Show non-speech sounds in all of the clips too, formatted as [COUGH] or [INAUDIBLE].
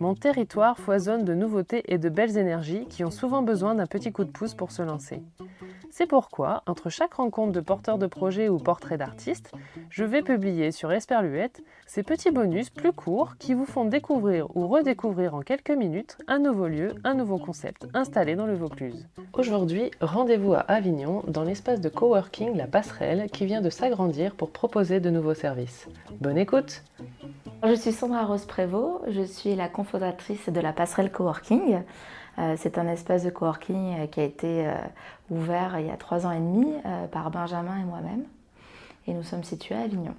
Mon territoire foisonne de nouveautés et de belles énergies qui ont souvent besoin d'un petit coup de pouce pour se lancer. C'est pourquoi, entre chaque rencontre de porteurs de projets ou portraits d'artistes, je vais publier sur Esperluette ces petits bonus plus courts qui vous font découvrir ou redécouvrir en quelques minutes un nouveau lieu, un nouveau concept installé dans le Vaucluse. Aujourd'hui, rendez-vous à Avignon dans l'espace de coworking La Passerelle qui vient de s'agrandir pour proposer de nouveaux services. Bonne écoute Je suis Sandra Rose Prévost, je suis la cofondatrice de La Passerelle Coworking. Euh, c'est un espace de coworking euh, qui a été euh, ouvert il y a trois ans et demi par Benjamin et moi-même. Et nous sommes situés à Avignon.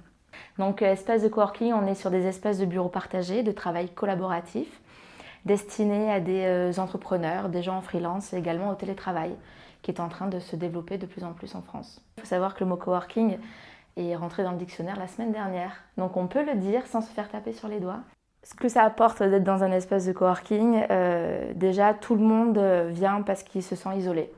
Donc espace de coworking, on est sur des espaces de bureaux partagés, de travail collaboratif, destinés à des entrepreneurs, des gens en freelance et également au télétravail, qui est en train de se développer de plus en plus en France. Il faut savoir que le mot coworking est rentré dans le dictionnaire la semaine dernière. Donc on peut le dire sans se faire taper sur les doigts. Ce que ça apporte d'être dans un espace de coworking, euh, déjà tout le monde vient parce qu'il se sent isolé.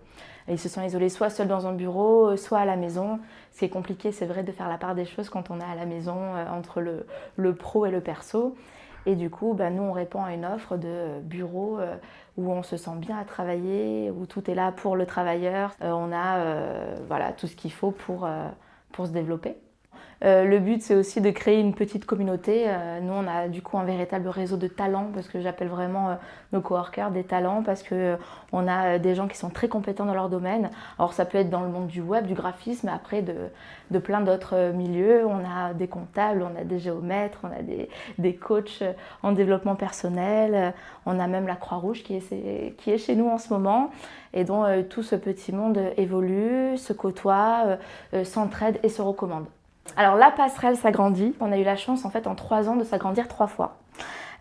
Ils se sont isolés soit seuls dans un bureau, soit à la maison. Ce qui est compliqué, c'est vrai, de faire la part des choses quand on est à la maison, euh, entre le, pro et le perso. Et du coup, ben, nous, on répond à une offre de bureau euh, où on se sent bien à travailler, où tout est là pour le travailleur. on a voilà, tout ce qu'il faut pour, pour se développer. Euh, le but, c'est aussi de créer une petite communauté. Euh, nous, on a du coup un véritable réseau de talents, parce que j'appelle vraiment euh, nos coworkers des talents, parce qu'on a des gens qui sont très compétents dans leur domaine. Alors, ça peut être dans le monde du web, du graphisme, après de, plein d'autres milieux. On a des comptables, on a des géomètres, on a des, coachs en développement personnel. On a même la Croix-Rouge qui est, qui est chez nous en ce moment et dont tout ce petit monde évolue, se côtoie, s'entraide et se recommande. Alors la passerelle s'agrandit. On a eu la chance en fait en trois ans de s'agrandir trois fois.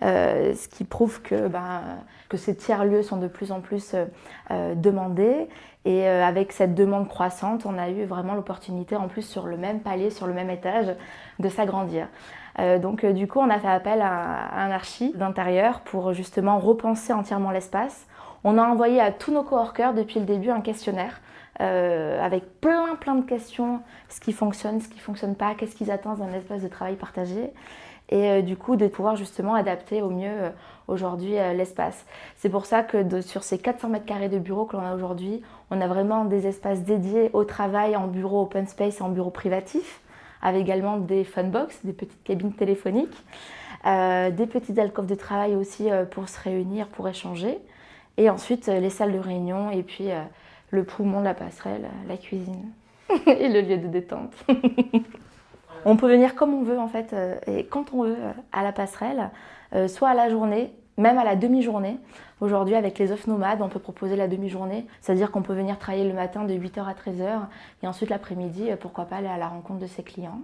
Euh, ce qui prouve que, ben, que ces tiers-lieux sont de plus en plus euh, euh, demandés. Et avec cette demande croissante, on a eu vraiment l'opportunité, en plus sur le même palier, sur le même étage, de s'agrandir. donc du coup, on a fait appel à, un archi d'intérieur pour justement repenser entièrement l'espace. On a envoyé à tous nos coworkers depuis le début un questionnaire euh, avec plein plein de questions, ce qui fonctionne, ce qui ne fonctionne pas, qu'est-ce qu'ils attendent d'un espace de travail partagé. Et euh, du coup de pouvoir justement adapter au mieux euh, aujourd'hui l'espace. C'est pour ça que sur ces 400 mètres carrés de bureaux que l'on a aujourd'hui, on a vraiment des espaces dédiés au travail en bureau open space et en bureau privatif, avec également des funbox, des petites cabines téléphoniques, des petites alcôves de travail aussi pour se réunir, pour échanger, et ensuite les salles de réunion et puis le poumon la passerelle, la cuisine [LAUGHS] et le lieu de détente. [LAUGHS] on peut venir comme on veut en fait euh, et quand on veut euh, à la passerelle, euh, soit à la journée, même à la demi-journée. Aujourd'hui avec les off nomades, on peut proposer la demi-journée, c'est-à-dire qu'on peut venir travailler le matin de 8h à 13h et ensuite l'après-midi, pourquoi pas aller à la rencontre de ses clients.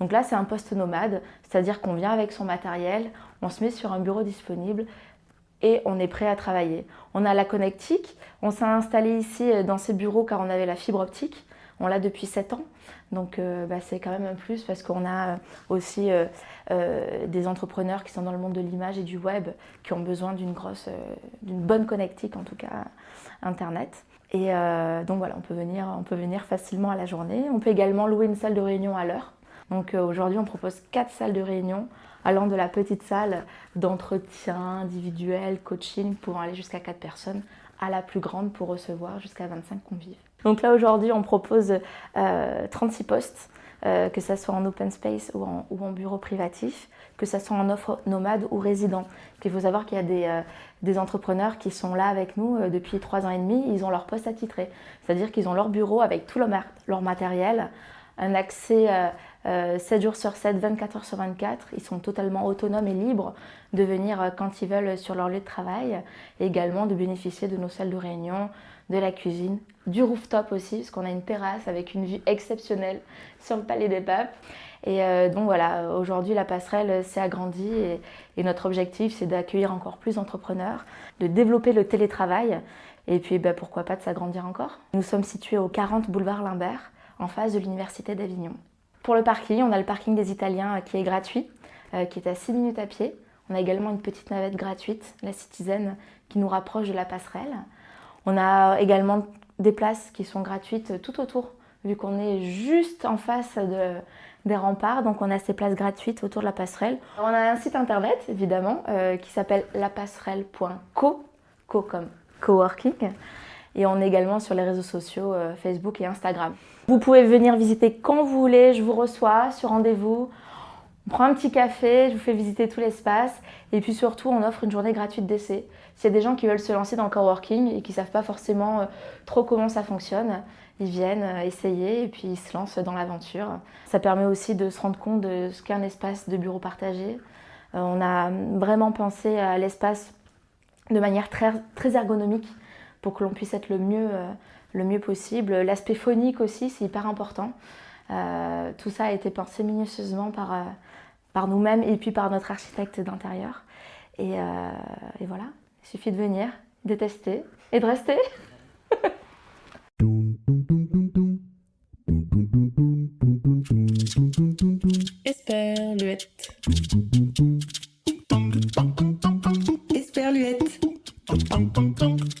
Donc là, c'est un poste nomade, c'est-à-dire qu'on vient avec son matériel, on se met sur un bureau disponible et on est prêt à travailler. On a la connectique, on s'est installé ici euh, dans ces bureaux car on avait la fibre optique, on l'a depuis 7 ans. Donc euh, bah, c'est quand même un plus parce qu'on a euh, aussi des entrepreneurs qui sont dans le monde de l'image et du web qui ont besoin d'une grosse, d'une bonne connectique en tout cas internet. Et donc voilà, on peut, venir, on peut venir facilement à la journée. On peut également louer une salle de réunion à l'heure. Donc aujourd'hui on propose 4 salles de réunion allant de la petite salle d'entretien individuel, coaching, pour aller jusqu'à 4 personnes, à la plus grande pour recevoir jusqu'à 25 convives. Donc là aujourd'hui on propose 36 euh, postes, euh, que ce soit en open space ou en, bureau privatif, que ce soit en offre nomade ou résident. Il faut savoir qu'il y a des, euh, entrepreneurs qui sont là avec nous depuis 3 ans et demi, ils ont leur poste attitré. C'est-à-dire qu'ils ont leur bureau avec tout leur matériel, un accès 7 euh, jours sur 7, 24 heures sur 24. Ils sont totalement autonomes et libres de venir euh, quand ils veulent sur leur lieu de travail et également de bénéficier de nos salles de réunion, de la cuisine, du rooftop aussi, parce qu'on a une terrasse avec une vue exceptionnelle sur le Palais des Papes. Et euh, donc voilà, aujourd'hui la passerelle s'est agrandie et, notre objectif c'est d'accueillir encore plus d'entrepreneurs, de développer le télétravail et puis bah, pourquoi pas de s'agrandir encore. Nous sommes situés au 40 boulevard Limbert, en face de l'Université d'Avignon. Pour le parking, on a le parking des Italiens euh, qui est gratuit, euh, qui est à 6 minutes à pied. On a également une petite navette gratuite, la Citizen, qui nous rapproche de la passerelle. On a également des places qui sont gratuites tout autour vu qu'on est juste en face de, des remparts, donc on a ces places gratuites autour de la passerelle. On a un site internet, évidemment, euh, qui s'appelle lapasserelle.co, co comme coworking, et on est également sur les réseaux sociaux euh, Facebook et Instagram. Vous pouvez venir visiter quand vous voulez, je vous reçois sur rendez-vous. On prend un petit café, je vous fais visiter tout l'espace et puis surtout on offre une journée gratuite d'essai. S'il y a des gens qui veulent se lancer dans le coworking et qui ne savent pas forcément euh, trop comment ça fonctionne, ils viennent euh, essayer et puis ils se lancent dans l'aventure. Ça permet aussi de se rendre compte de ce qu'est un espace de bureau partagé. Euh, on a vraiment pensé à l'espace de manière très, très ergonomique pour que l'on puisse être le mieux, le mieux possible. L'aspect phonique aussi, c'est hyper important. tout ça a été pensé minutieusement par, par nous-mêmes et puis par notre architecte d'intérieur. Et, et voilà, il suffit de venir, de tester et de rester. Esperluette. Esperluette. Esperluette.